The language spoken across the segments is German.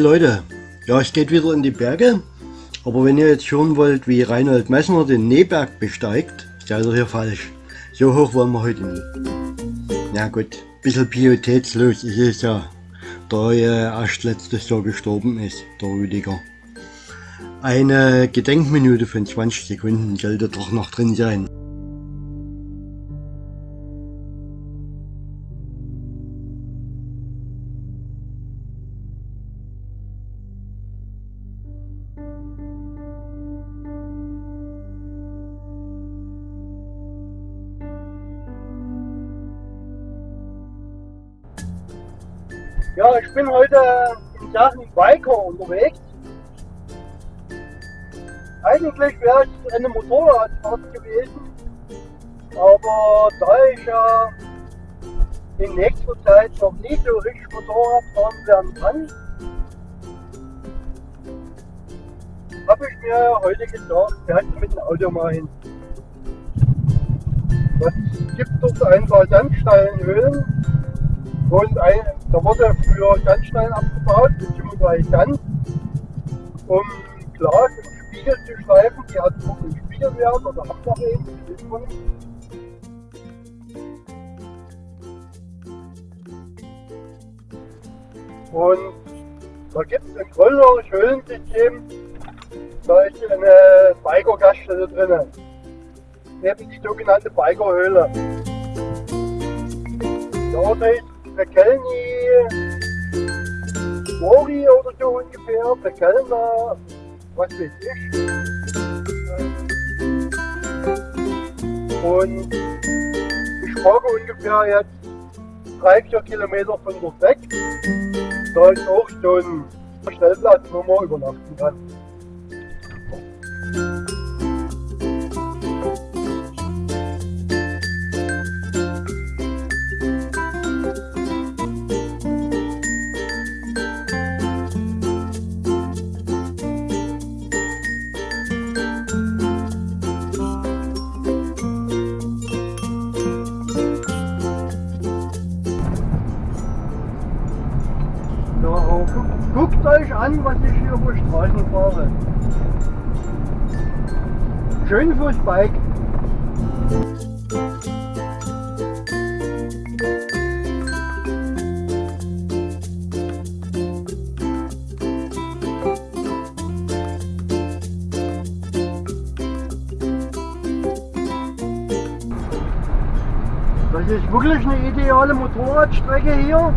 Hi Leute, ja es geht wieder in die Berge, aber wenn ihr jetzt hören wollt wie Reinhold Messner den Neberg besteigt, seid ihr hier falsch. So hoch wollen wir heute nicht. Na gut, ein bisschen pietätslos ist es ja, da er erst letztes Jahr gestorben ist, der Rüdiger. Eine Gedenkminute von 20 Sekunden sollte doch noch drin sein. Aber da ich ja in nächster Zeit noch nie so richtig Motorrad fahren werden kann, habe ich mir heute gesagt, fährt mit dem Auto mal hin. Es gibt dort ein paar Sandsteinhöhlen und ein, da wurde früher Sandstein abgebaut, beziehungsweise Sand, um Glas im Spiegel zu schleifen. Die hatten noch einen Spiegelwert oder haben noch man nicht. Und da gibt es ein größeres Höhlensystem, da ist eine Biker-Gaststätte drin. Eben die sogenannte Bikerhöhle. Der Ort heißt Pekelny Mori oder so ungefähr, Pekelner, was weiß ich. Und ich fahre ungefähr jetzt drei, vier Kilometer von dort weg. Da ist auch so ein Stellplatz, wo man übernachten kann. An, was ich hier über Straßen fahre. Schön fürs Bike. Das ist wirklich eine ideale Motorradstrecke hier.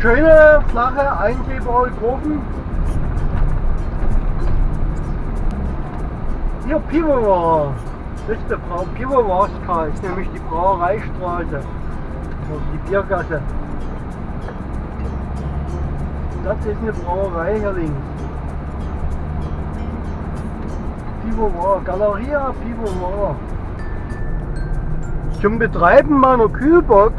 Schöne, flache, einsehbare Kurven. Hier Pivovar, das ist der Brau Pivovarska, ist nämlich die Brauereistraße. Die Biergasse. Das ist eine Brauerei hier links. Pivovar, Galeria Pivovar. Zum Betreiben meiner Kühlbox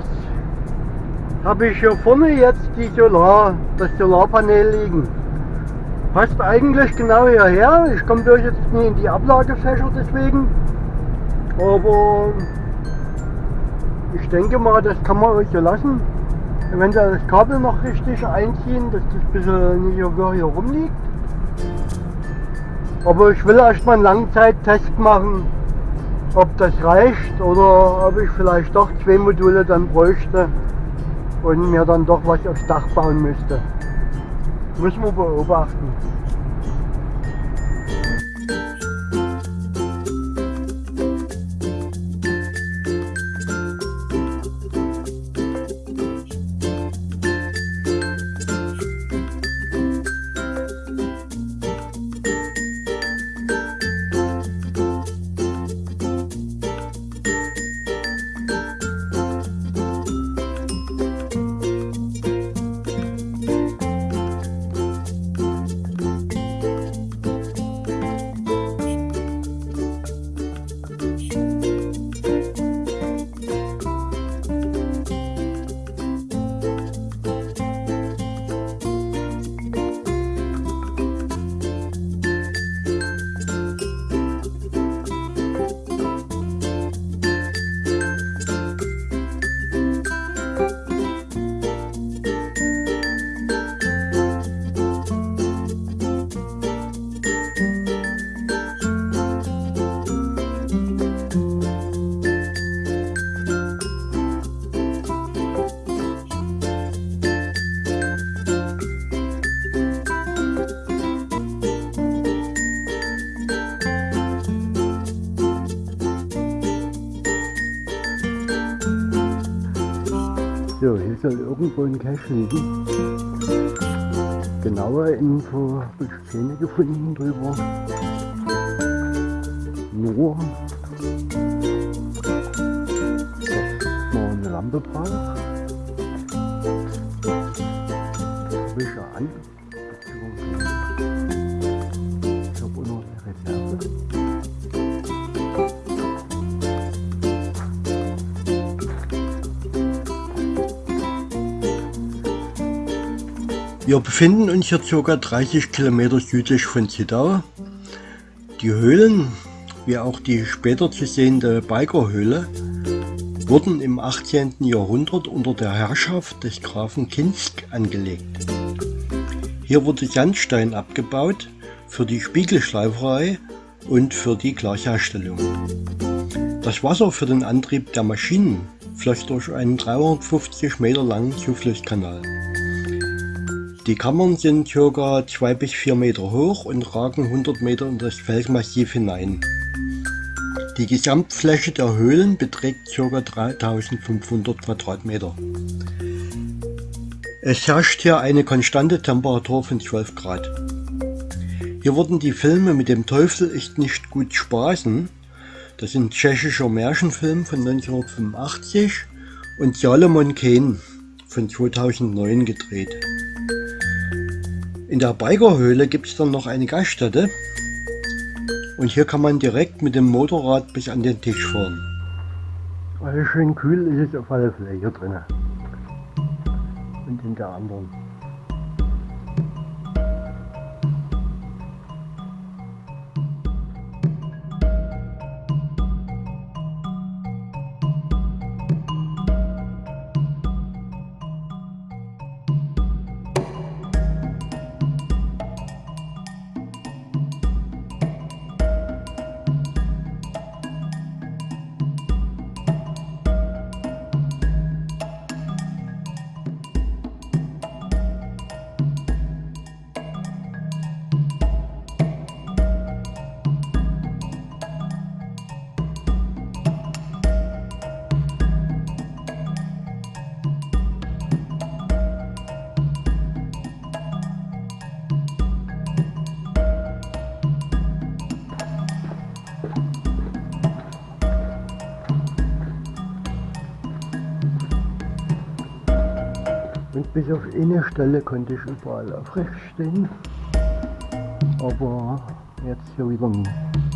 habe ich hier vorne jetzt die Solar, das Solarpanel liegen. Passt eigentlich genau hierher. Ich komme durch jetzt nie in die Ablagefächer deswegen. Aber ich denke mal, das kann man euch so lassen. Eventuell das Kabel noch richtig einziehen, dass das ein bisschen nicht hier rumliegt. Aber ich will erstmal einen Langzeittest machen, ob das reicht oder ob ich vielleicht doch zwei Module dann bräuchte und mir dann doch was aufs Dach bauen müsste. Müssen wir beobachten. Soll irgendwo ein Cache liegen. Genaue Info habe ich keine gefunden drüber. Nur, Wir befinden uns hier ca. 30 Kilometer südlich von Zittau. Die Höhlen, wie auch die später zu sehende Bikerhöhle, wurden im 18. Jahrhundert unter der Herrschaft des Grafen Kinsk angelegt. Hier wurde Sandstein abgebaut für die Spiegelschleiferei und für die Glasherstellung. Das Wasser für den Antrieb der Maschinen floss durch einen 350 Meter langen Zuflusskanal. Die Kammern sind ca. 2 bis 4 Meter hoch und ragen 100 Meter in das Felsmassiv hinein. Die Gesamtfläche der Höhlen beträgt ca. 3500 Quadratmeter. Es herrscht hier eine konstante Temperatur von 12 Grad. Hier wurden die Filme mit dem Teufel ist nicht gut spaßen, das sind tschechischer Märchenfilm von 1985 und Salomon Kane von 2009 gedreht. In der Bikerhöhle gibt es dann noch eine Gaststätte und hier kann man direkt mit dem Motorrad bis an den Tisch fahren. Also schön kühl ist es auf alle Fälle hier drinnen. Und in der anderen. Bis auf eine Stelle konnte ich überall aufrecht stehen. Aber jetzt hier wieder nicht.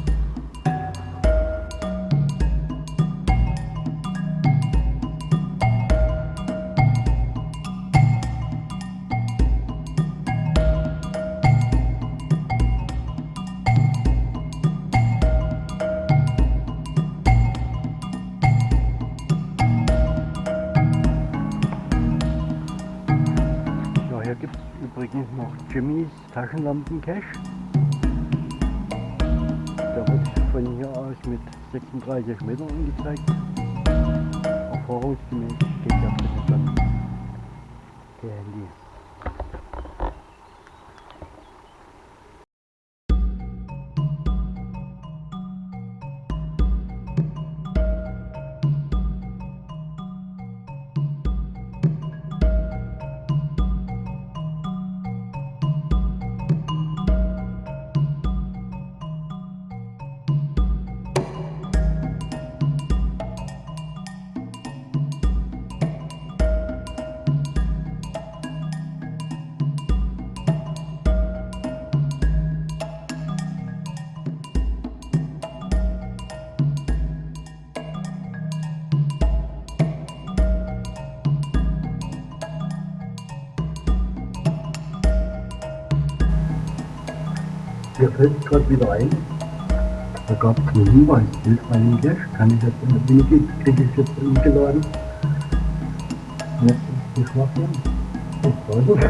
Taschenlampen-Cache. Der wird von hier aus mit 36 Metern angezeigt. Erfahrungsgemäß steht der dritte dann der Handy. Gerade wieder ein, da gab es einen Hinweis, hilfreichen Cache, kann ich jetzt in der Minute, kriege ich jetzt umgeladen. Jetzt ist Schwachsinn. Ich weiß es.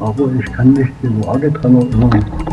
Aber ich kann mich die Waage dran erinnern.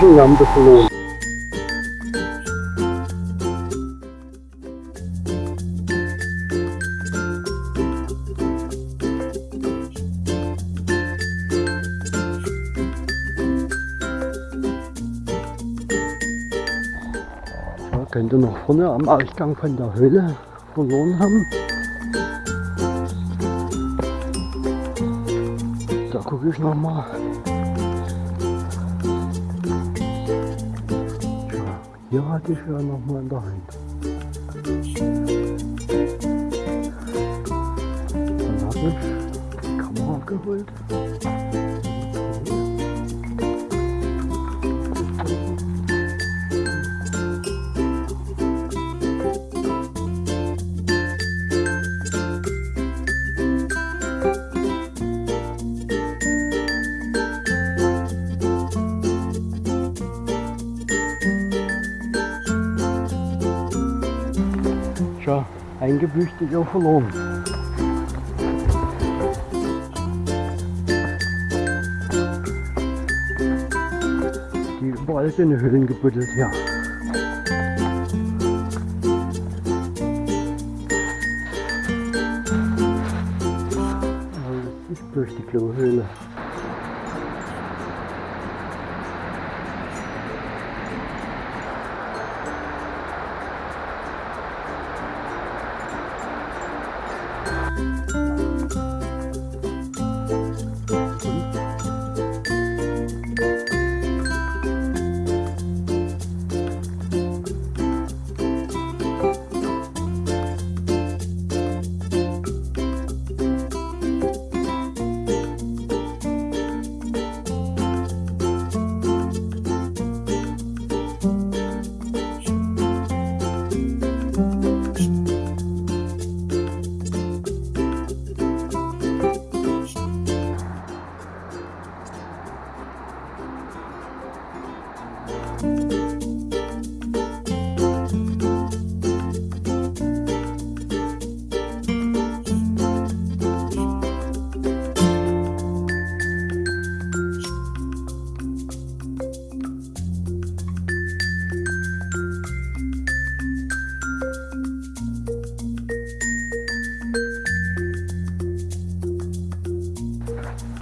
Taschenlampe verloren. Ja, könnte noch vorne am Ausgang von der Höhle verloren haben. Da gucke ich noch hier hatte ich ja noch mal in der Hand. Dann habe ich die Kamera geholt. Auch verloren. Die überall sind Höhlen gebuddelt, ja. Ist bloß die Klohöhle.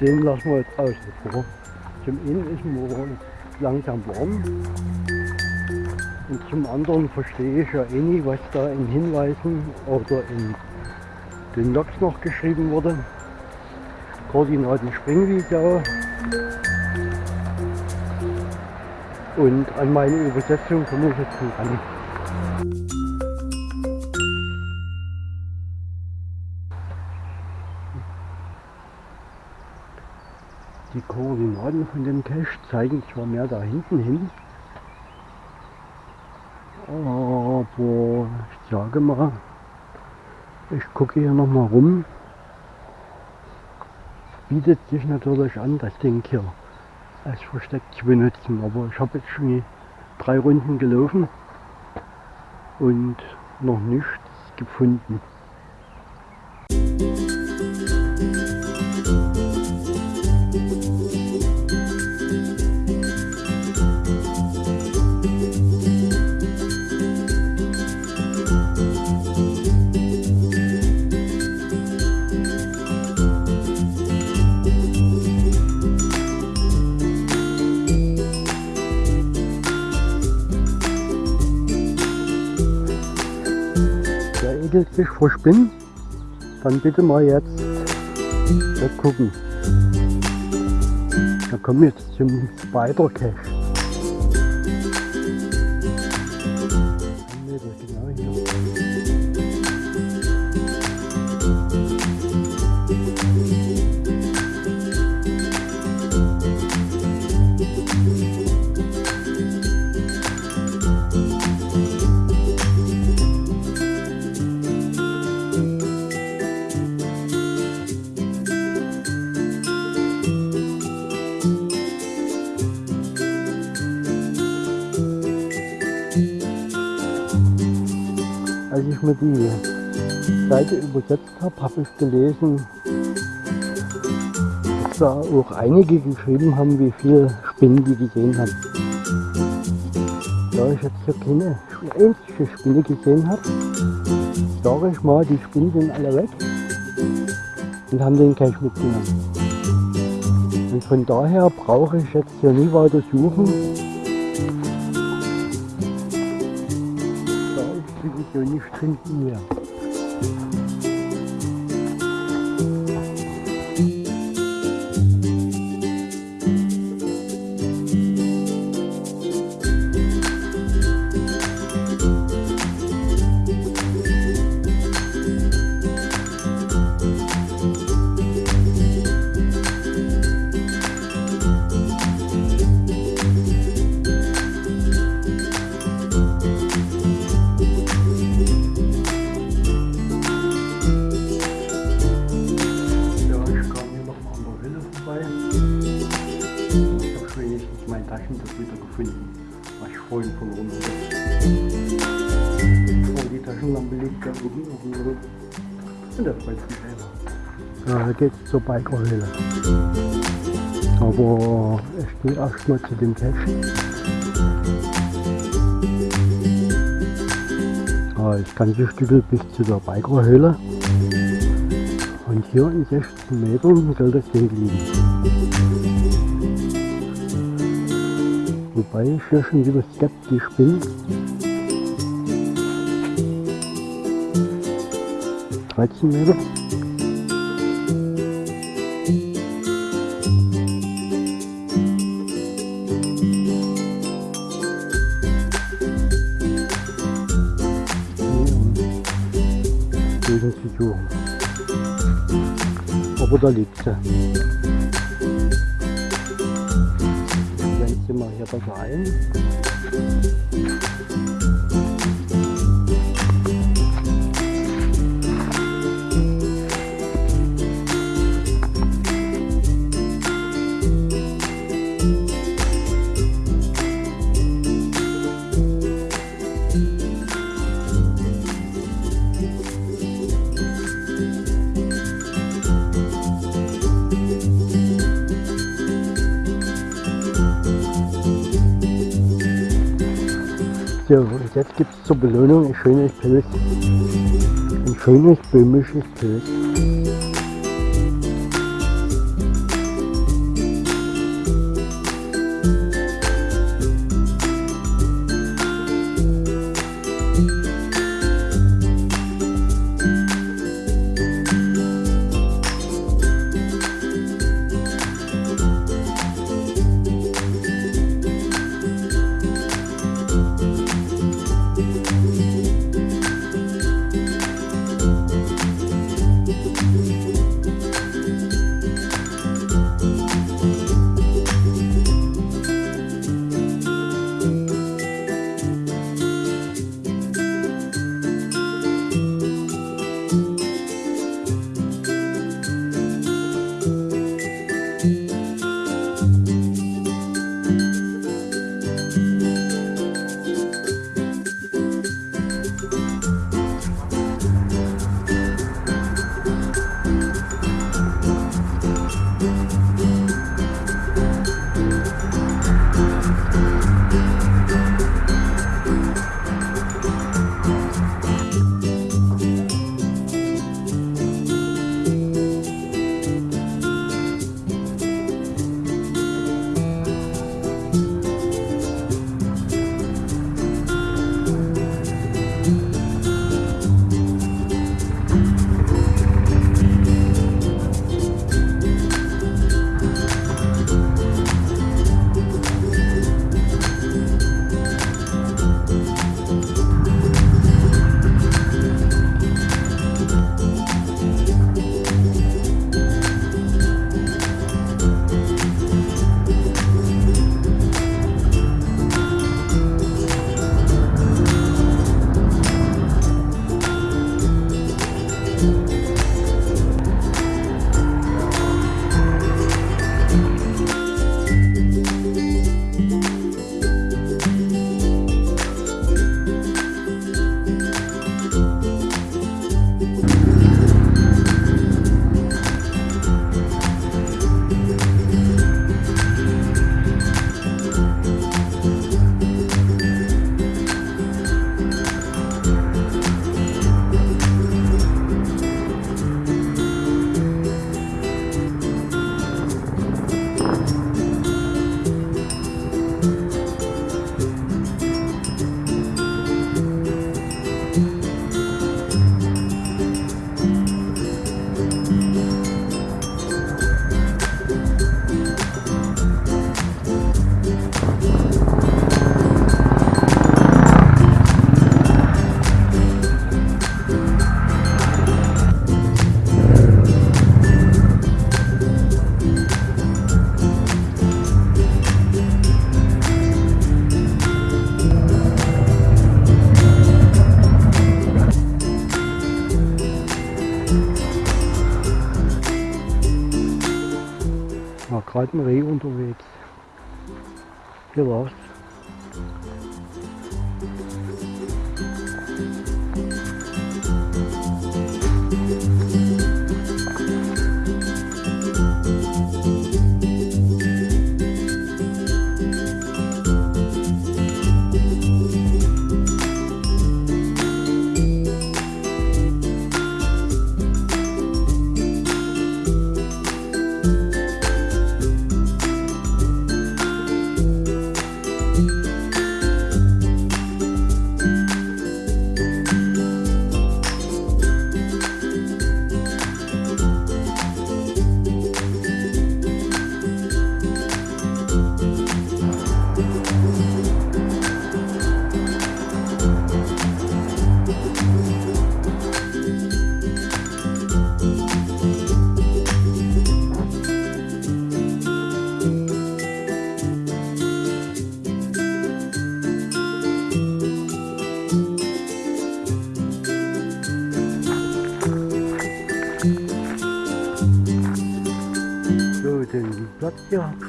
Den lassen wir jetzt außen vor. Zum einen ist mir langsam warm und zum anderen verstehe ich ja eh nicht, was da in Hinweisen oder in den Logs noch geschrieben wurde. Koordinaten Springvideo und an meine Übersetzung komme ich jetzt nicht ran. Koordinaten von dem Cache zeigen zwar mehr da hinten hin, aber ich sage mal, ich gucke hier nochmal rum. Bietet sich natürlich an, das Ding hier als Versteck zu benutzen, aber ich habe jetzt schon drei Runden gelaufen und noch nichts gefunden. Vor Spinnen, dann bitte mal jetzt da gucken. Da kommen wir jetzt zum Spider Cache. Mir die Seite übersetzt habe, habe ich gelesen, dass da auch einige geschrieben haben, wie viele Spinnen die gesehen haben. Da ich jetzt hier keine einzige Spinne gesehen habe, sage ich mal, die Spinnen sind alle weg und haben den Cash mitgenommen. Und von daher brauche ich jetzt hier nie weiter suchen. Ist sowieso nicht finden mehr. Rücken. Und das freut mich selber. Ja, da geht's zur Bikerhöhle. Aber ich gehe erstmal zu dem Cache. Ah, das ganze Stück bis zu der Bikerhöhle. Und hier in 16 Metern soll das Ding liegen. Wobei ich hier schon wieder skeptisch bin. 13 Meter. Gegen zu suchen. Aber da liegt sie. Wenn sie mal hier besser So, und jetzt gibt es zur Belohnung ein schönes Pilz. Ein schönes böhmisches Pilz. Gerade ein Reh unterwegs. Hier Lars.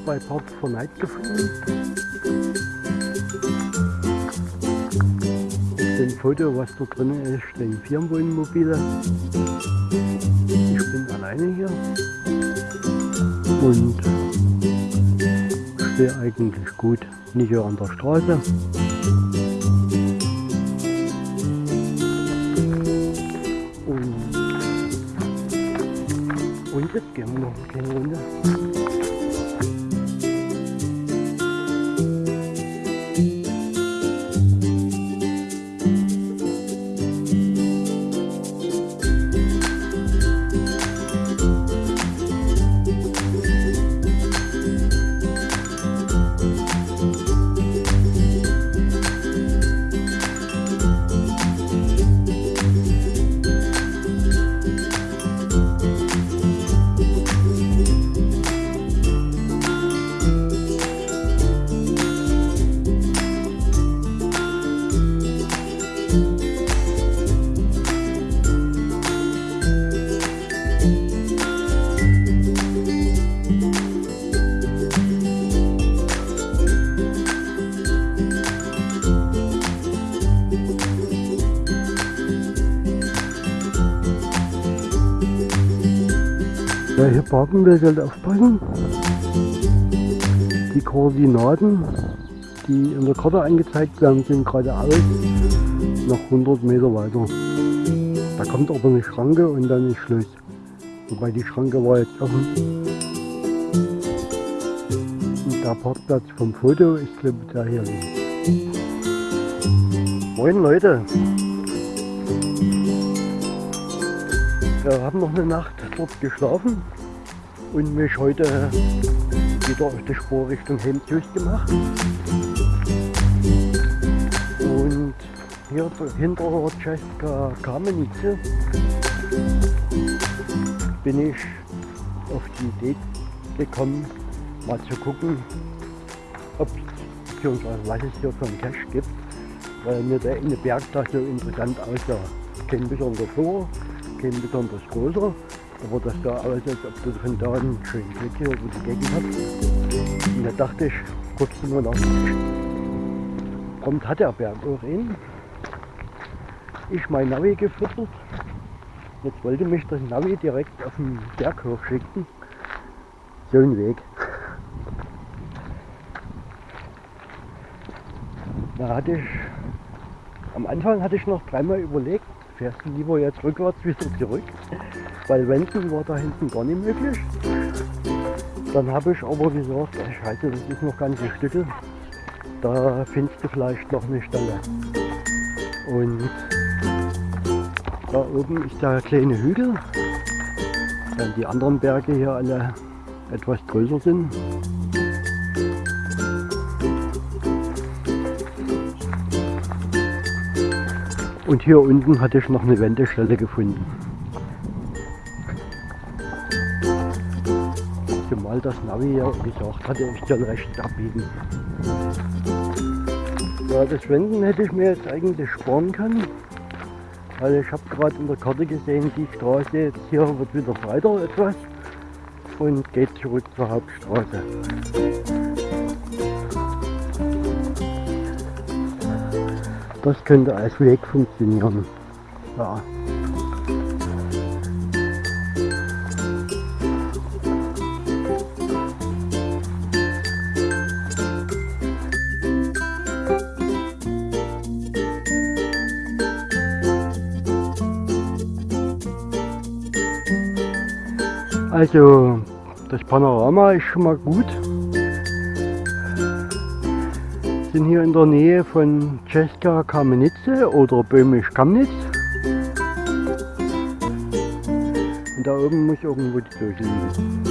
Bei Park for Night gefunden. Dem Foto, was da drin ist, stehen Firmenwohnmobile. Ich bin alleine hier und stehe eigentlich gut, nicht hier an der Straße. Und, und jetzt gehen wir noch eine kleine Runde. Sollte aufpassen. Die Koordinaten, die in der Karte angezeigt werden, sind geradeaus noch 100 Meter weiter. Da kommt aber eine Schranke und dann ist Schluss. Wobei die Schranke war jetzt offen. Und der Parkplatz vom Foto ist glaube ich der hier links. Moin Leute! Wir haben noch eine Nacht dort geschlafen und mich heute wieder auf die Spur Richtung Hemdhüs gemacht. Und hier hinter Czeska Kamenice bin ich auf die Idee gekommen, mal zu gucken, ob beziehungsweise was es hier für einen Cache gibt, weil mir der eine Berg da so interessant aussah. Kein besonderer vor, kein besonders großer, aber das sah aus, als ob du von da einen schönen Blick hier über die Gegend hast. Und da dachte ich, kurz nur nach. Prompt hat der Berg auch einen. Ich mein Navi gefüttert. Jetzt wollte mich das Navi direkt auf den Berg hochschicken. So ein Weg. Da hatte ich, am Anfang hatte ich noch dreimal überlegt, fährst du lieber jetzt rückwärts wieder zurück, weil wenden war da hinten gar nicht möglich. Dann habe ich aber gesagt, ach scheiße, das ist noch ganz ein Stück, da findest du vielleicht noch eine Stelle. Und da oben ist der kleine Hügel, während die anderen Berge hier alle etwas größer sind. Und hier unten hatte ich noch eine Wendestelle gefunden. Zumal das Navi ja gesagt hatte, ich soll rechts abbiegen. Ja, das Wenden hätte ich mir jetzt eigentlich sparen können. Weil ich habe gerade in der Karte gesehen, die Straße jetzt hier wird wieder breiter etwas. und geht zurück zur Hauptstraße. Das könnte als Weg funktionieren. Ja. Also das Panorama ist schon mal gut. Sind hier in der Nähe von Czeska Kamenice oder Böhmisch Kamnitz. Und da oben muss irgendwo die Kirche liegen.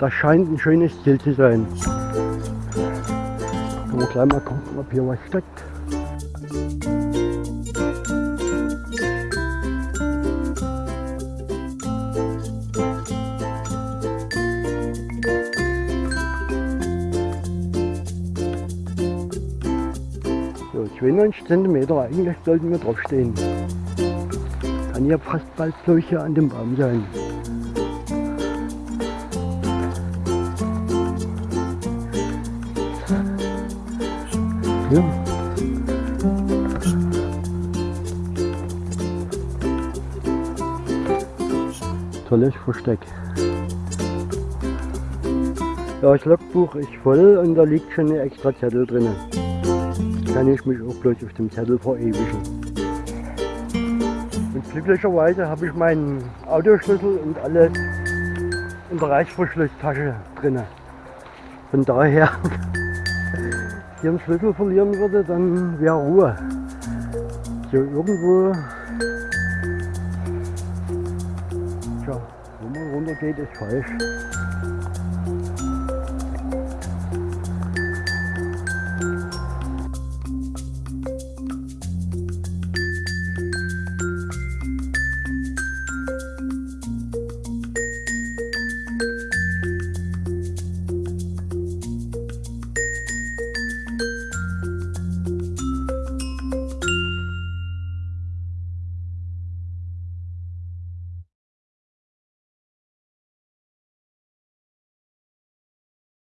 Das scheint ein schönes Ziel zu sein. Können wir gleich mal gucken, ob hier was steckt. 92 cm, eigentlich sollten wir drauf stehen. Kann ja fast bald solche an dem Baum sein. Ja. Tolles Versteck. Ja, das Logbuch ist voll und da liegt schon ein extra Zettel drin. Kann ich mich auch bloß auf dem Zettel verewigen. Und glücklicherweise habe ich meinen Autoschlüssel und alles in der Reißverschlusstasche drin. Von daher hier einen Schlüssel verlieren würde, dann wäre Ruhe. So irgendwo, tja, wo man runter geht, ist falsch.